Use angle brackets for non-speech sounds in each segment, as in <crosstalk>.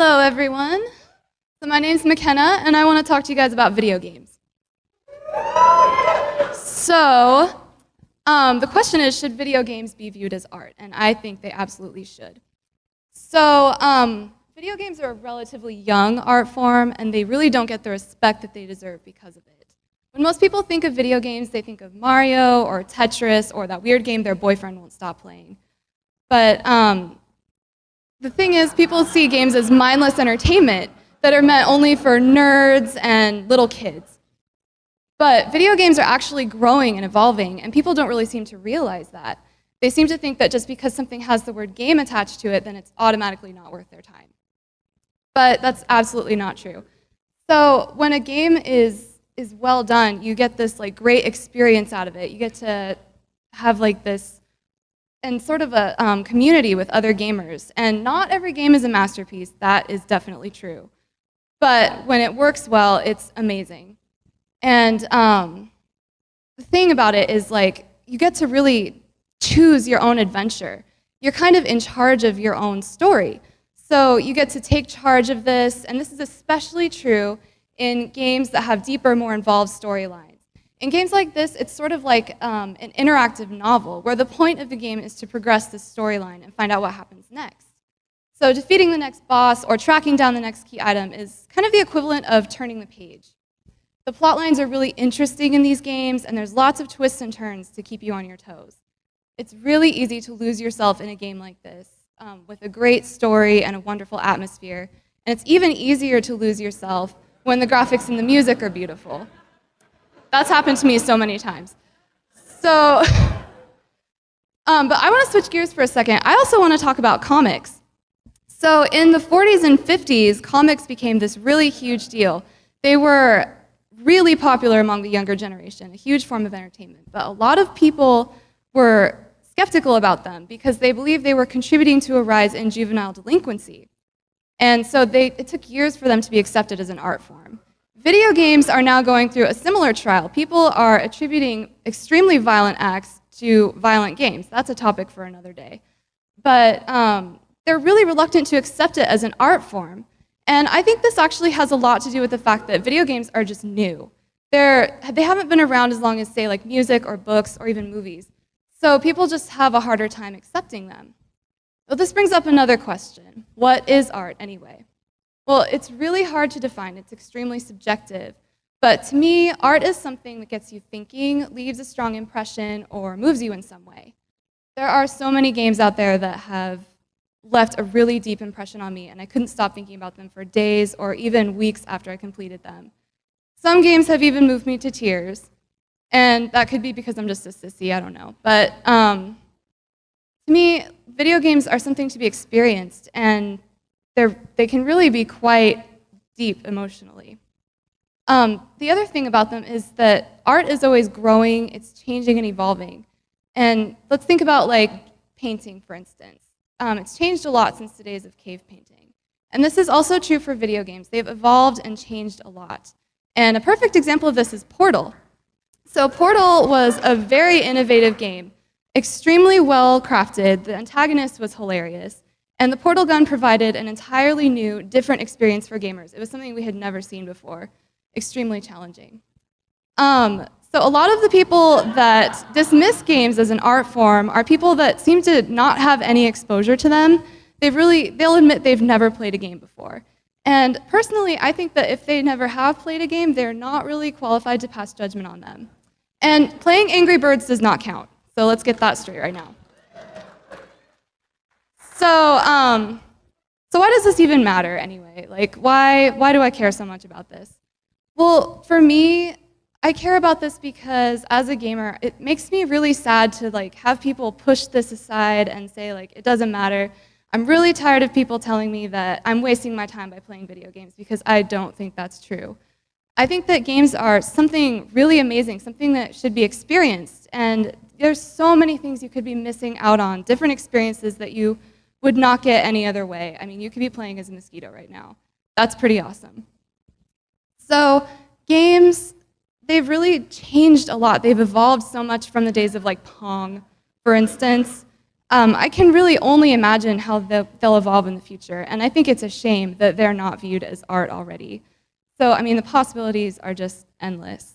Hello, everyone. So my name's McKenna, and I want to talk to you guys about video games. So, um, the question is, should video games be viewed as art? And I think they absolutely should. So, um, video games are a relatively young art form, and they really don't get the respect that they deserve because of it. When most people think of video games, they think of Mario or Tetris or that weird game their boyfriend won't stop playing. But um, the thing is, people see games as mindless entertainment that are meant only for nerds and little kids. But video games are actually growing and evolving, and people don't really seem to realize that. They seem to think that just because something has the word game attached to it, then it's automatically not worth their time. But that's absolutely not true. So when a game is, is well done, you get this like great experience out of it. You get to have like this and sort of a um, community with other gamers. And not every game is a masterpiece, that is definitely true. But when it works well, it's amazing. And um, the thing about it is like, you get to really choose your own adventure. You're kind of in charge of your own story. So you get to take charge of this, and this is especially true in games that have deeper, more involved storylines. In games like this, it's sort of like um, an interactive novel, where the point of the game is to progress the storyline and find out what happens next. So defeating the next boss or tracking down the next key item is kind of the equivalent of turning the page. The plot lines are really interesting in these games, and there's lots of twists and turns to keep you on your toes. It's really easy to lose yourself in a game like this, um, with a great story and a wonderful atmosphere, and it's even easier to lose yourself when the graphics and the music are beautiful. That's happened to me so many times. So, <laughs> um, but I want to switch gears for a second. I also want to talk about comics. So in the 40s and 50s, comics became this really huge deal. They were really popular among the younger generation, a huge form of entertainment. But a lot of people were skeptical about them because they believed they were contributing to a rise in juvenile delinquency. And so they, it took years for them to be accepted as an art form. Video games are now going through a similar trial. People are attributing extremely violent acts to violent games. That's a topic for another day. But um, they're really reluctant to accept it as an art form. And I think this actually has a lot to do with the fact that video games are just new. They're, they haven't been around as long as, say, like music or books or even movies. So people just have a harder time accepting them. Well, this brings up another question. What is art anyway? Well, it's really hard to define. It's extremely subjective. But to me, art is something that gets you thinking, leaves a strong impression, or moves you in some way. There are so many games out there that have left a really deep impression on me, and I couldn't stop thinking about them for days or even weeks after I completed them. Some games have even moved me to tears, and that could be because I'm just a sissy, I don't know. But um, to me, video games are something to be experienced, and they can really be quite deep emotionally. Um, the other thing about them is that art is always growing, it's changing and evolving. And let's think about like painting, for instance. Um, it's changed a lot since the days of cave painting. And this is also true for video games. They've evolved and changed a lot. And a perfect example of this is Portal. So Portal was a very innovative game, extremely well crafted. The antagonist was hilarious. And the portal gun provided an entirely new, different experience for gamers. It was something we had never seen before. Extremely challenging. Um, so a lot of the people that dismiss games as an art form are people that seem to not have any exposure to them. They've really, they'll admit they've never played a game before. And personally, I think that if they never have played a game, they're not really qualified to pass judgment on them. And playing Angry Birds does not count. So let's get that straight right now. So, um, so why does this even matter anyway? Like, why, why do I care so much about this? Well, for me, I care about this because as a gamer, it makes me really sad to like have people push this aside and say like, it doesn't matter. I'm really tired of people telling me that I'm wasting my time by playing video games because I don't think that's true. I think that games are something really amazing, something that should be experienced. And there's so many things you could be missing out on, different experiences that you would not get any other way. I mean, you could be playing as a mosquito right now. That's pretty awesome. So games, they've really changed a lot. They've evolved so much from the days of like Pong, for instance. um, I can really only imagine how they'll, they'll evolve in the future. And I think it's a shame that they're not viewed as art already. So, I mean, the possibilities are just endless.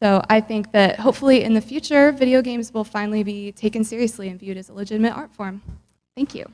So I think that hopefully in the future, video games will finally be taken seriously and viewed as a legitimate art form. Thank you.